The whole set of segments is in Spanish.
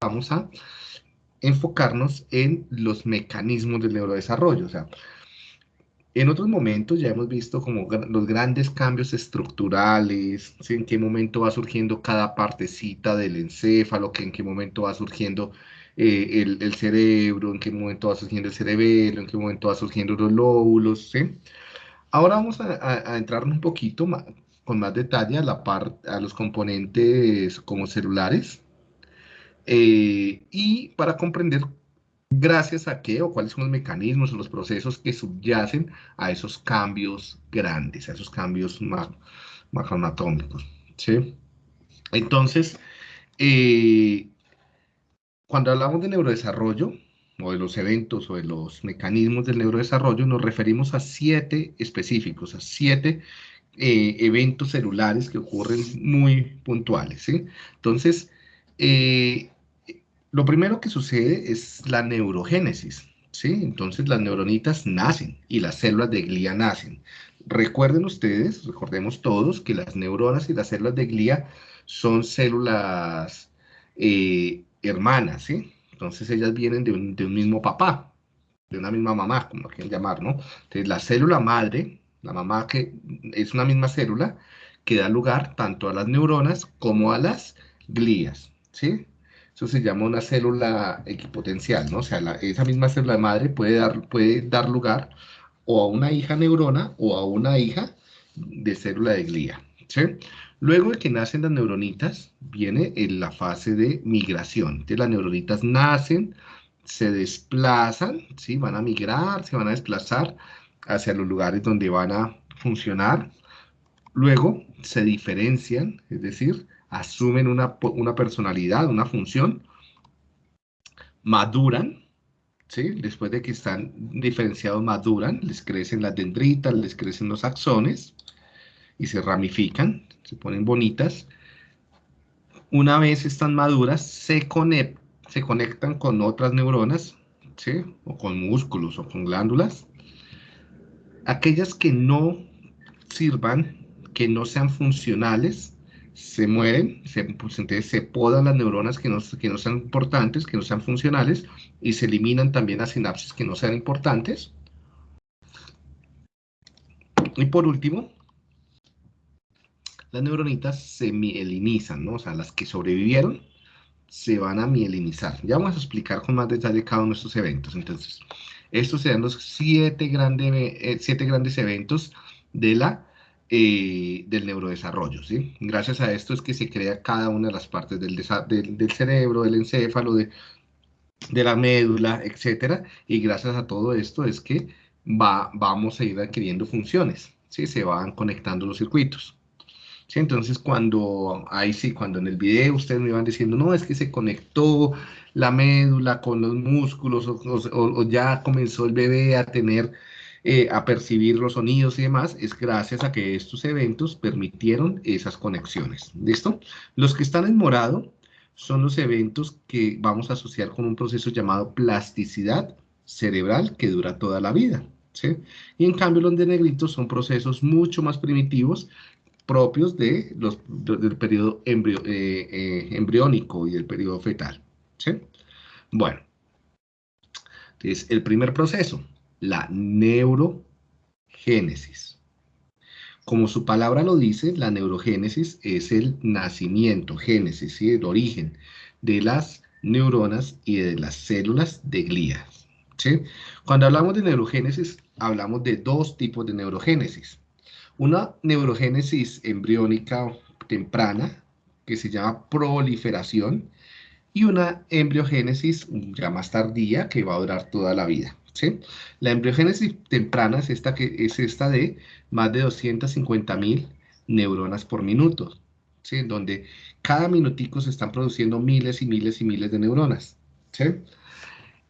vamos a enfocarnos en los mecanismos del neurodesarrollo. O sea, en otros momentos ya hemos visto como los grandes cambios estructurales, en qué momento va surgiendo cada partecita del encéfalo, que en qué momento va surgiendo eh, el, cerebro, en qué momento va surgiendo el cerebelo, en qué momento va surgiendo los lóbulos. Ahora vamos a, entrar un poquito con más detalle a, la a los componentes como celulares eh, y para comprender gracias a qué o cuáles son los mecanismos o los procesos que subyacen a esos cambios grandes, a esos cambios macroanatómicos. ¿sí? Entonces, eh, cuando hablamos de neurodesarrollo, o de los eventos o de los mecanismos del neurodesarrollo, nos referimos a siete específicos, a siete eh, eventos celulares que ocurren muy puntuales. ¿sí? Entonces, lo primero que sucede es la neurogénesis, ¿sí? Entonces las neuronitas nacen y las células de glía nacen. Recuerden ustedes, recordemos todos, que las neuronas y las células de glía son células eh, hermanas, ¿sí? Entonces ellas vienen de un, mismo papá, de una misma mamá, como lo quieren llamar, ¿no? Entonces la célula madre, la mamá que es una misma célula, que da lugar tanto a las neuronas como a las glías, ¿sí? Eso se llama una célula equipotencial, ¿no? O sea, esa misma célula madre puede dar, puede dar lugar o a una hija neurona o a una hija de célula de glía, ¿sí? Luego de que nacen las neuronitas, viene en la fase de migración. Entonces las neuronitas nacen, se desplazan, ¿sí? Van a migrar, se van a desplazar hacia los lugares donde van a funcionar. Luego se diferencian, es decir, asumen una, una personalidad, una función, maduran, ¿sí? después de que están diferenciados, maduran, les crecen las dendritas, les crecen los axones y se ramifican, se ponen bonitas. Una vez están maduras, se, se conectan con otras neuronas, ¿sí? o con músculos o con glándulas. Aquellas que no sirvan, que no sean funcionales, se mueren, se, pues, entonces se podan las neuronas que no, que no sean importantes, que no sean funcionales, y se eliminan también las sinapsis que no sean importantes. Y por último, las neuronitas se mielinizan, ¿no? O sea, las que sobrevivieron se van a mielinizar. Ya vamos a explicar con más detalle cada uno de estos eventos. Entonces, estos serán los siete, grandes eh, siete grandes eventos de la eh, del neurodesarrollo. ¿sí? Gracias a esto es que se crea cada una de las partes del, del, cerebro, del encéfalo, de, de, la médula, etcétera, y gracias a todo esto es que va, vamos a ir adquiriendo funciones, ¿sí? se van conectando los circuitos. ¿Sí? Entonces, cuando, ahí sí, cuando en el video ustedes me iban diciendo, no, es que se conectó la médula con los músculos o ya comenzó el bebé a tener eh, a percibir los sonidos y demás, es gracias a que estos eventos permitieron esas conexiones. ¿Listo? Los que están en morado son los eventos que vamos a asociar con un proceso llamado plasticidad cerebral que dura toda la vida. ¿sí? Y en cambio los de negrito son procesos mucho más primitivos propios de los, del periodo eh, eh, embriónico y del periodo fetal. ¿sí? Bueno, entonces el primer proceso, la neurogénesis. Como su palabra lo dice, la neurogénesis es el nacimiento, génesis, el origen de las neuronas y de las células de glías. Cuando hablamos de neurogénesis, hablamos de dos tipos de neurogénesis. Una neurogénesis embriónica temprana, que se llama proliferación, y una embriogénesis ya más tardía, que va a durar toda la vida. La embriogénesis temprana es esta, que, es esta de más de 250.000 neuronas por minuto, ¿sí? donde cada minutico se están produciendo miles y miles y miles de neuronas.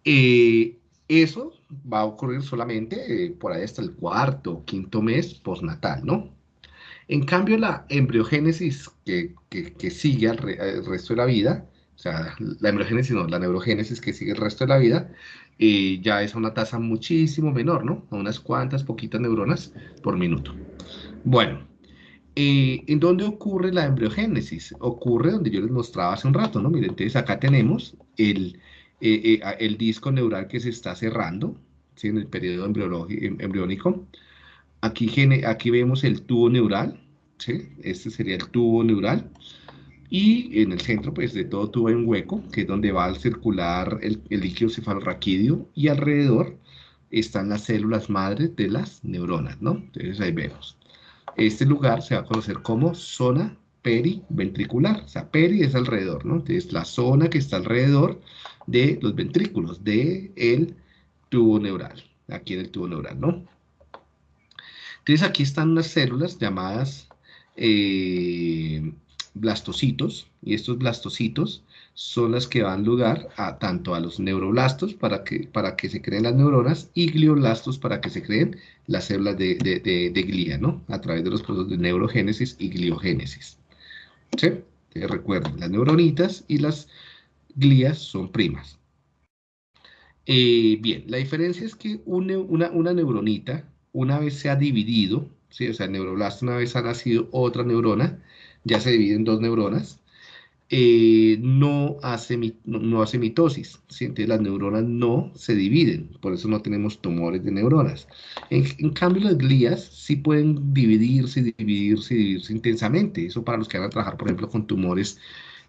Eh, eso va a ocurrir solamente eh, por ahí hasta el cuarto o quinto mes postnatal, ¿no? En cambio, la embriogénesis que, sigue al, al, resto de la vida, o sea, la embriogénesis no, la neurogénesis que sigue el resto de la vida, eh, ya es una tasa muchísimo menor, ¿no? A unas cuantas, poquitas neuronas por minuto. Bueno, Eh, ¿En dónde ocurre la embriogénesis? Ocurre donde yo les mostraba hace un rato, ¿no? Miren, entonces acá tenemos el, eh, eh, el disco neural que se está cerrando, ¿sí? En el periodo em, embriónico. Aquí, aquí vemos el tubo neural, ¿sí? Este sería el tubo neural. Y en el centro, pues, de todo tubo un hueco, que es donde va a circular el, líquido cefalorraquídeo, y alrededor están las células madres de las neuronas, ¿no? Entonces ahí vemos. Este lugar se va a conocer como zona periventricular. O sea, peri es alrededor, ¿no? Entonces la zona que está alrededor de los ventrículos, del el tubo neural. Aquí en el tubo neural, ¿no? Entonces aquí están unas células llamadas eh, blastocitos, y estos blastocitos son las que dan lugar a tanto a los neuroblastos para que, para que se creen las neuronas y glioblastos para que se creen las células de, de, glía, ¿no? A través de los procesos de neurogénesis y gliogénesis. ¿Sí? recuerden, las neuronitas y las glías son primas. Eh, bien, la diferencia es que una, una, neuronita, una vez se ha dividido, ¿sí? o sea, el neuroblasto una vez ha nacido otra neurona, ya se divide en dos neuronas, eh, no, hace, no, hace mitosis, entonces las neuronas no se dividen, por eso no tenemos tumores de neuronas. En, cambio las glías sí pueden dividirse, dividirse, dividirse intensamente, eso para los que van a trabajar, por ejemplo, con tumores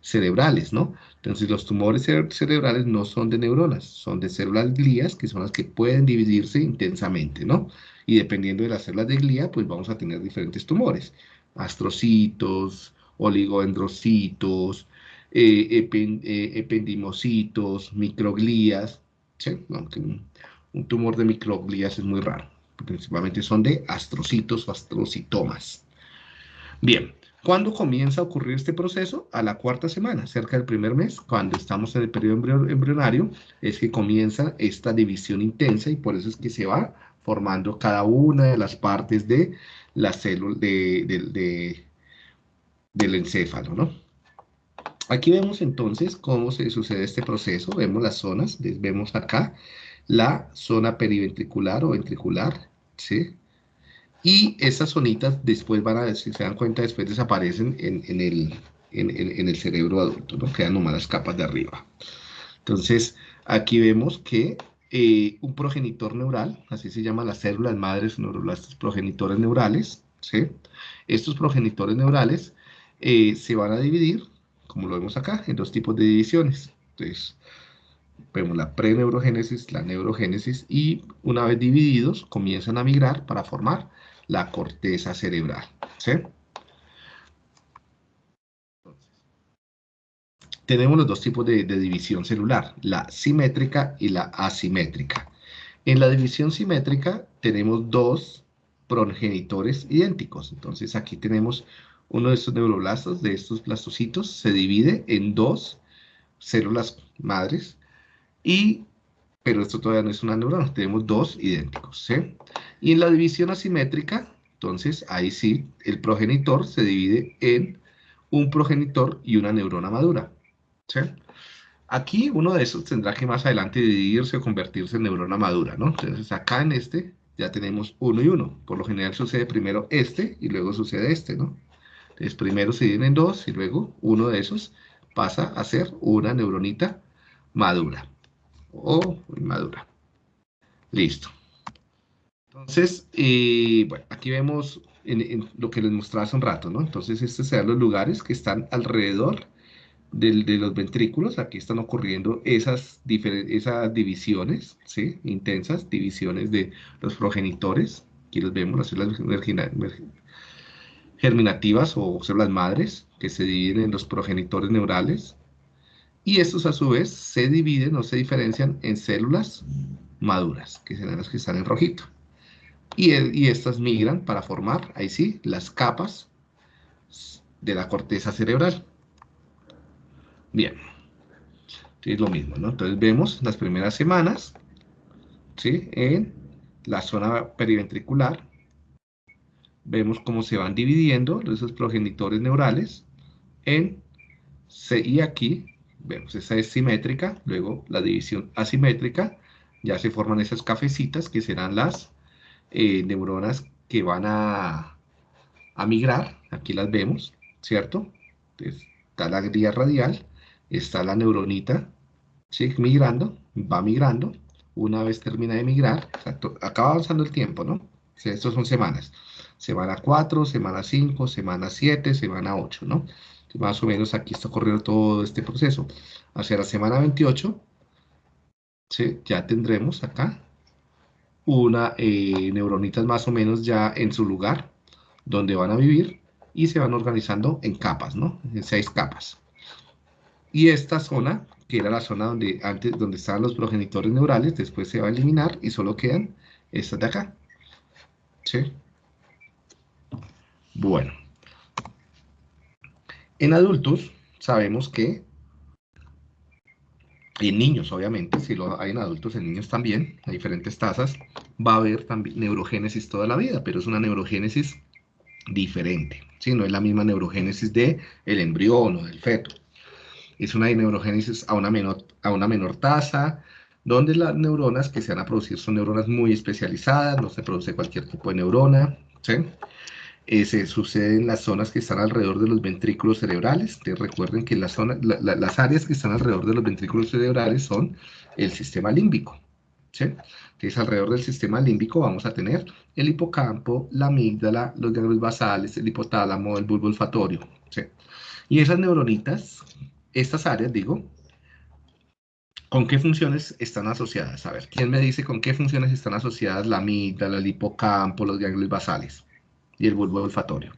cerebrales, ¿no? Entonces los tumores cerebrales no son de neuronas, son de células glías, que son las que pueden dividirse intensamente, ¿no? Y dependiendo de las células de glía, pues vamos a tener diferentes tumores, astrocitos, oligodendrocitos, eh, eh, ependimocitos, microglías, un, tumor de microglías es muy raro, principalmente son de astrocitos o astrocitomas. Bien, ¿cuándo comienza a ocurrir este proceso? A la cuarta semana, cerca del primer mes, cuando estamos en el periodo embrionario, es que comienza esta división intensa y por eso es que se va formando cada una de las partes de la célula de del encéfalo, ¿no? Aquí vemos entonces cómo se sucede este proceso, vemos las zonas, vemos acá la zona periventricular o ventricular, ¿sí? Y esas zonitas después van a, si se dan cuenta, después desaparecen en, el, en, el cerebro adulto, ¿no? Quedan nomás las capas de arriba. Entonces, aquí vemos que eh, un progenitor neural, así se llaman las células madres neuroblastos progenitores neurales, ¿sí? Estos progenitores neurales eh, se van a dividir, como lo vemos acá, en dos tipos de divisiones. Entonces, vemos la preneurogénesis, la neurogénesis, y una vez divididos, comienzan a migrar para formar la corteza cerebral. Tenemos los dos tipos de, división celular, la simétrica y la asimétrica. En la división simétrica tenemos dos progenitores idénticos. Entonces aquí tenemos uno de estos neuroblastos, de estos blastocitos, se divide en dos células madres, y, pero esto todavía no es una neurona, tenemos dos idénticos. Y en la división asimétrica, entonces ahí sí, el progenitor se divide en un progenitor y una neurona madura. Aquí uno de esos tendrá que más adelante dividirse o convertirse en neurona madura, ¿no? Entonces acá en este ya tenemos uno y uno. Por lo general sucede primero este y luego sucede este, ¿no? Entonces primero se dividen en dos y luego uno de esos pasa a ser una neuronita madura o inmadura. Listo. Entonces, eh, bueno, aquí vemos en, lo que les mostraba hace un rato, ¿no? Entonces, estos serán los lugares que están alrededor de los ventrículos. Aquí están ocurriendo esas, esas divisiones, ¿sí? Intensas divisiones de los progenitores. Aquí los vemos, las células germinativas o células madres que se dividen en los progenitores neurales y estos a su vez se dividen o se diferencian en células maduras, que serán las que están en rojito. Y, y estas migran para formar, ahí sí, las capas de la corteza cerebral. Bien, es lo mismo, ¿no? Entonces vemos las primeras semanas, ¿sí? En la zona periventricular, vemos cómo se van dividiendo esos progenitores neurales en C y aquí, vemos, esa es simétrica, luego la división asimétrica, ya se forman esas cafecitas que serán las eh, neuronas que van a, a migrar aquí las vemos, ¿cierto? está la guía radial, está la neuronita. Migrando, va migrando, una vez termina de migrar, acaba avanzando el tiempo, ¿no? Estos son semanas. Semana 4, semana 5, semana 7, semana 8, ¿no? Más o menos aquí está ocurriendo todo este proceso. Hacia la semana 28, ¿sí? ya tendremos acá una eh, neuronitas más o menos ya en su lugar, donde van a vivir, y se van organizando en capas, ¿no? En seis capas. Y esta zona, que era la zona donde antes donde estaban los progenitores neurales, después se va a eliminar y solo quedan estas de acá. ¿Sí? Bueno. En adultos sabemos que en niños, obviamente, si lo hay en adultos, en niños también, a diferentes tasas, va a haber también neurogénesis toda la vida, pero es una neurogénesis diferente, ¿sí? No es la misma neurogénesis del el embrión o del feto. Es una neurogénesis a una, menor, a una menor tasa, donde las neuronas que se van a producir son neuronas muy especializadas, no se produce cualquier tipo de neurona, ¿sí? Eh, se sucede en las zonas que están alrededor de los ventrículos cerebrales. recuerden que las, las áreas que están alrededor de los ventrículos cerebrales son el sistema límbico. ¿sí? Entonces, alrededor del sistema límbico vamos a tener el hipocampo, la amígdala, los ganglios basales, el hipotálamo, el bulbo olfatorio. ¿sí? Y esas neuronitas, estas áreas, digo, ¿Con qué funciones están asociadas? A ver, ¿quién me dice con qué funciones están asociadas la amígdala, el hipocampo, los ganglios basales? y el bulbo olfatorio.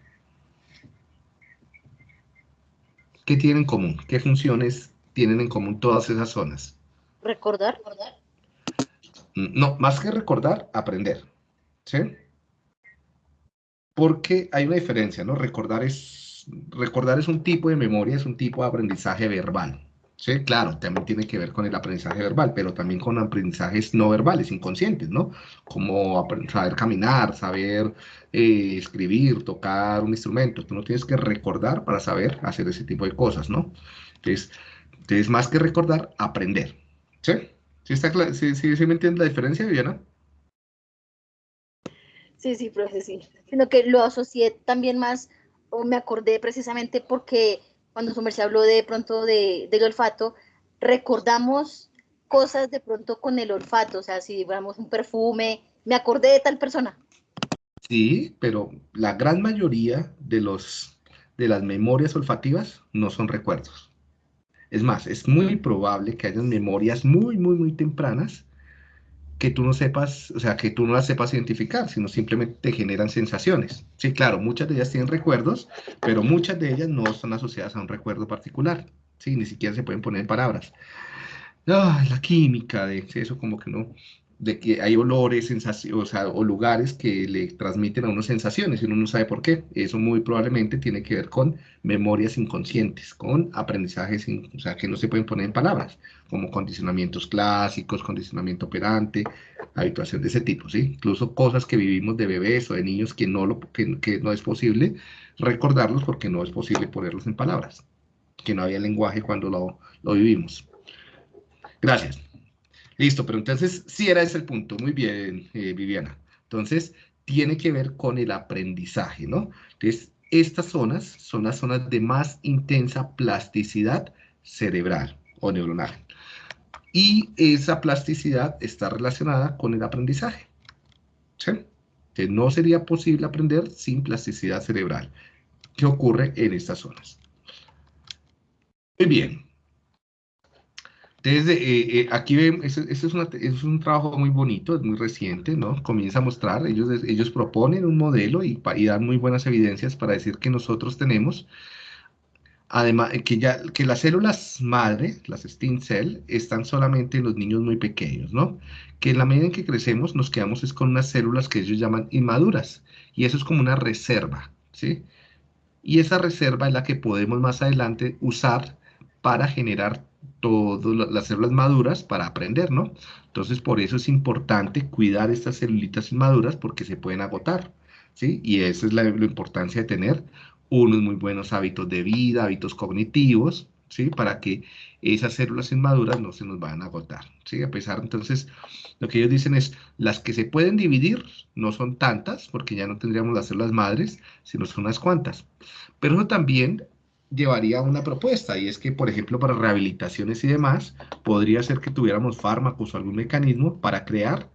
¿Qué tienen en común? ¿Qué funciones tienen en común todas esas zonas? Recordar. Mm, no, más que recordar, aprender. ¿Sí? Porque hay una diferencia, ¿no? Recordar es, recordar es un tipo de memoria, es un tipo de aprendizaje verbal. Sí, claro, también tiene que ver con el aprendizaje verbal, pero también con aprendizajes no verbales, inconscientes, ¿no? Como saber caminar, saber eh, escribir, tocar un instrumento. Tú no tienes que recordar para saber hacer ese tipo de cosas, ¿no? Entonces, entonces más que recordar, aprender. ¿Sí? ¿Sí, está ¿Sí, sí, sí me entiendes la diferencia, Viviana? Sí, sí, profe, sí. Sino que lo asocié también más, o me acordé precisamente porque cuando su merced habló de pronto de, del olfato, recordamos cosas de pronto con el olfato, o sea, si vemos un perfume, me acordé de tal persona. Sí, pero la gran mayoría de, los, de las memorias olfativas no son recuerdos. Es más, es muy probable que hayan memorias muy, muy, muy tempranas que tú no sepas, o sea, que tú no las sepas identificar, sino simplemente te generan sensaciones. Sí, claro, muchas de ellas tienen recuerdos, pero muchas de ellas no están asociadas a un recuerdo particular. Sí, ni siquiera se pueden poner palabras. la química de eso como que no, de que hay olores, sensaciones, o, sea, o lugares que le transmiten a uno sensaciones y uno no sabe por qué. Eso muy probablemente tiene que ver con memorias inconscientes, con aprendizajes, o sea, que no se pueden poner en palabras, como condicionamientos clásicos, condicionamiento operante, habituación de ese tipo, ¿sí? Incluso cosas que vivimos de bebés o de niños que no, lo, que, que no es posible recordarlos porque no es posible ponerlos en palabras, que no había lenguaje cuando lo, lo vivimos. Gracias. Listo, pero entonces sí era ese el punto. Muy bien, eh, Viviana. Entonces, tiene que ver con el aprendizaje, ¿no? Entonces, estas zonas son las zonas de más intensa plasticidad cerebral o neuronal. Y esa plasticidad está relacionada con el aprendizaje. ¿Sí? Que no sería posible aprender sin plasticidad cerebral. ¿Qué ocurre en estas zonas? Muy bien. Entonces, eh, eh, aquí ven, eso, es, es, un trabajo muy bonito, es muy reciente, ¿no? Comienza a mostrar, ellos, ellos proponen un modelo y, y dan muy buenas evidencias para decir que nosotros tenemos, además, que, ya, que las células madre, las stem cell, están solamente en los niños muy pequeños, ¿no? Que en la medida en que crecemos nos quedamos es con unas células que ellos llaman inmaduras, y eso es como una reserva, ¿sí? Y esa reserva es la que podemos más adelante usar para generar todas las células maduras para aprender, ¿no? Entonces, por eso es importante cuidar estas celulitas inmaduras porque se pueden agotar, ¿sí? Y esa es la, importancia de tener unos muy buenos hábitos de vida, hábitos cognitivos, ¿sí? Para que esas células inmaduras no se nos vayan a agotar, ¿sí? A pesar, entonces, lo que ellos dicen es, las que se pueden dividir no son tantas, porque ya no tendríamos las células madres, sino son unas cuantas. Pero eso también llevaría una propuesta, y es que, por ejemplo, para rehabilitaciones y demás, podría ser que tuviéramos fármacos o algún mecanismo para crear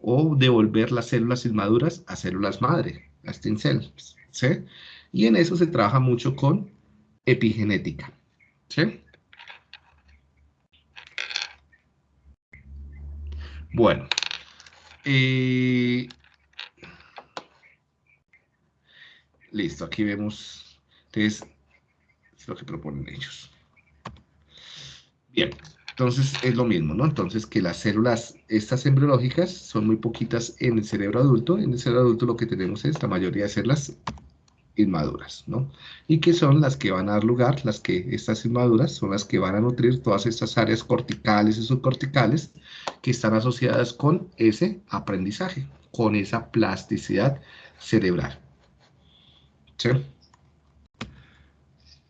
o devolver las células inmaduras a células madre, a stem cells, ¿sí? Y en eso se trabaja mucho con epigenética. ¿Sí? Bueno. listo, aquí vemos. Entonces, lo que proponen ellos. Bien, entonces es lo mismo, ¿no? Entonces que las células, estas embriológicas, son muy poquitas en el cerebro adulto. En el cerebro adulto lo que tenemos es la mayoría de células inmaduras, ¿no? Y que son las que van a dar lugar, las que estas inmaduras son las que van a nutrir todas estas áreas corticales y subcorticales que están asociadas con ese aprendizaje, con esa plasticidad cerebral.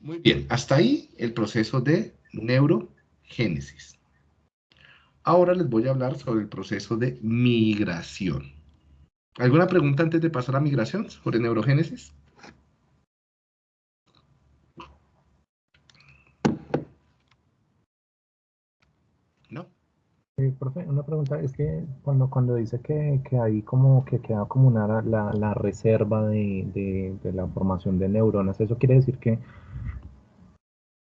Muy bien, hasta ahí el proceso de neurogénesis. Ahora les voy a hablar sobre el proceso de migración. ¿Alguna pregunta antes de pasar a migración sobre neurogénesis? profe, una pregunta es que cuando, cuando dice que, que hay como que queda como una, la reserva de, de, la formación de neuronas, eso quiere decir que,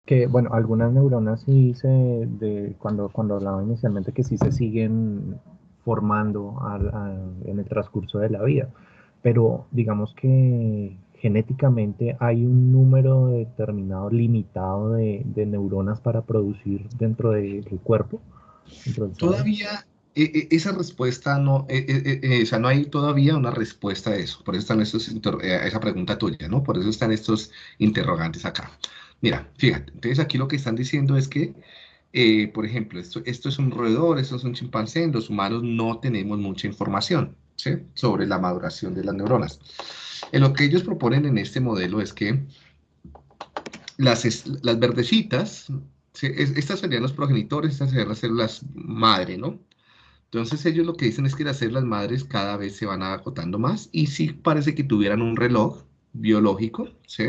que bueno, algunas neuronas sí se, de, cuando, cuando hablaba inicialmente que sí se siguen formando en el transcurso de la vida, pero digamos que genéticamente hay un número determinado, limitado de, de neuronas para producir dentro del cuerpo. Todavía e, e, esa respuesta no, e, o sea, no hay todavía una respuesta a eso. Por eso están estos, eh, esa pregunta tuya, ¿no? Por eso están estos interrogantes acá. Mira, fíjate, entonces aquí lo que están diciendo es que, eh, por ejemplo, esto, es un roedor, esto es un chimpancé, en los humanos no tenemos mucha información, ¿sí? Sobre la maduración de las neuronas. En lo que ellos proponen en este modelo es que las, las verdecitas estas serían los progenitores, estas serían las células madre, ¿no? Entonces ellos lo que dicen es que las células madres cada vez se van agotando más y sí parece que tuvieran un reloj biológico, ¿sí?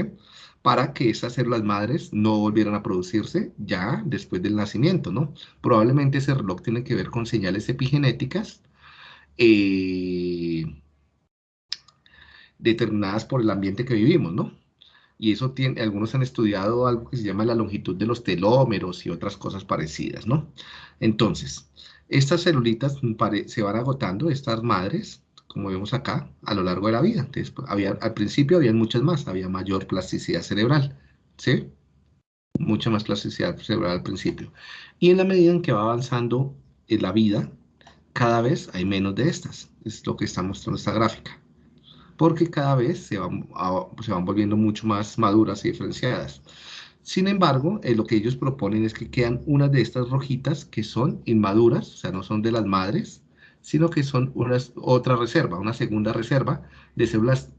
Para que esas células madres no volvieran a producirse ya después del nacimiento, ¿no? Probablemente ese reloj tiene que ver con señales epigenéticas eh, determinadas por el ambiente que vivimos, ¿no? y eso tiene, algunos han estudiado algo que se llama la longitud de los telómeros y otras cosas parecidas, ¿no? Entonces, estas celulitas se van agotando, estas madres, como vemos acá, a lo largo de la vida. Entonces, había, al principio había muchas más, había mayor plasticidad cerebral, ¿sí? Mucha más plasticidad cerebral al principio. Y en la medida en que va avanzando en la vida, cada vez hay menos de estas. Es lo que está mostrando esta gráfica porque cada vez se van, se van volviendo mucho más maduras y diferenciadas. Sin embargo, eh, lo que ellos proponen es que quedan unas de estas rojitas que son inmaduras, o sea, no son de las madres, sino que son otra reserva, una segunda reserva de células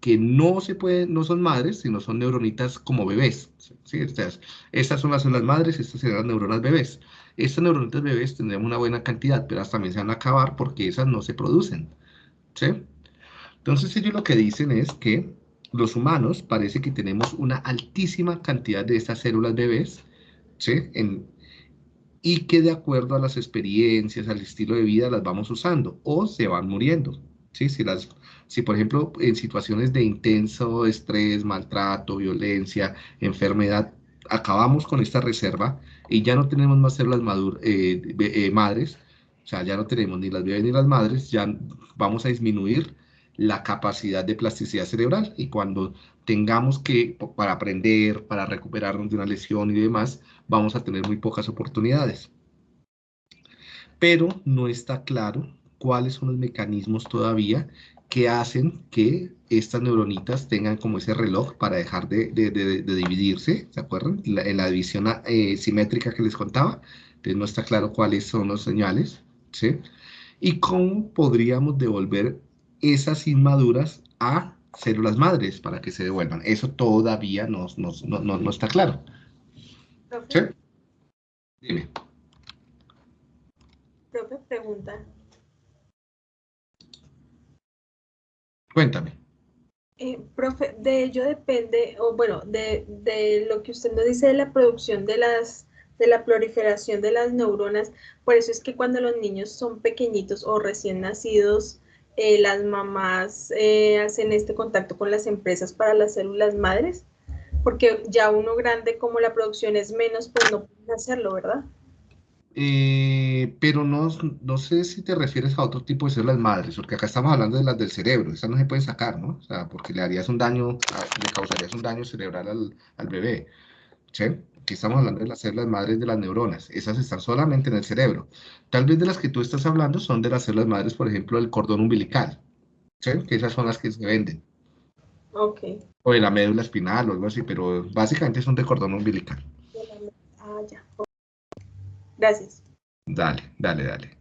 que no se pueden, no son madres, sino son neuronitas como bebés. ¿sí? Estas, estas son las células madres, estas serán las neuronas bebés. Estas neuronitas bebés tendrán una buena cantidad, pero también se van a acabar porque esas no se producen. ¿sí? Entonces ellos lo que dicen es que los humanos parece que tenemos una altísima cantidad de estas células bebés, ¿sí? Y que de acuerdo a las experiencias, al estilo de vida, las vamos usando o se van muriendo. ¿sí? Si, las, si por ejemplo en situaciones de intenso estrés, maltrato, violencia, enfermedad, acabamos con esta reserva y ya no tenemos más células eh, eh, madres, o sea, ya no tenemos ni las bebés ni las madres, ya vamos a disminuir la capacidad de plasticidad cerebral y cuando tengamos que, para aprender, para recuperarnos de una lesión y demás, vamos a tener muy pocas oportunidades. Pero no está claro cuáles son los mecanismos todavía que hacen que estas neuronitas tengan como ese reloj para dejar de, dividirse, ¿se acuerdan? en la división eh, simétrica que les contaba, entonces no está claro cuáles son los señales, ¿sí? Y cómo podríamos devolver esas inmaduras a células madres para que se devuelvan. Eso todavía no, no, no, no está claro. ¿Sí? Dime. profe, pregunta. Cuéntame. Eh, profe, de ello depende, o bueno, de, de lo que usted nos dice de la producción de las, de la proliferación de las neuronas, por eso es que cuando los niños son pequeñitos o recién nacidos, eh, las mamás eh, hacen este contacto con las empresas para las células madres, porque ya uno grande, como la producción es menos, pues no pueden hacerlo, ¿verdad? Eh, pero no, no sé si te refieres a otro tipo de células madres, porque acá estamos hablando de las del cerebro, esas no se pueden sacar, ¿no? O sea, porque le harías un daño, le causarías un daño cerebral al, al bebé, ¿sí? Aquí estamos hablando de las células madres de las neuronas, esas están solamente en el cerebro. Tal vez de las que tú estás hablando son de las células madres, por ejemplo, del cordón umbilical, ¿sí? Que esas son las que se venden, Ok. o de la médula espinal o algo así, pero básicamente son de cordón umbilical. Ah, ya. Gracias. Dale, dale, dale.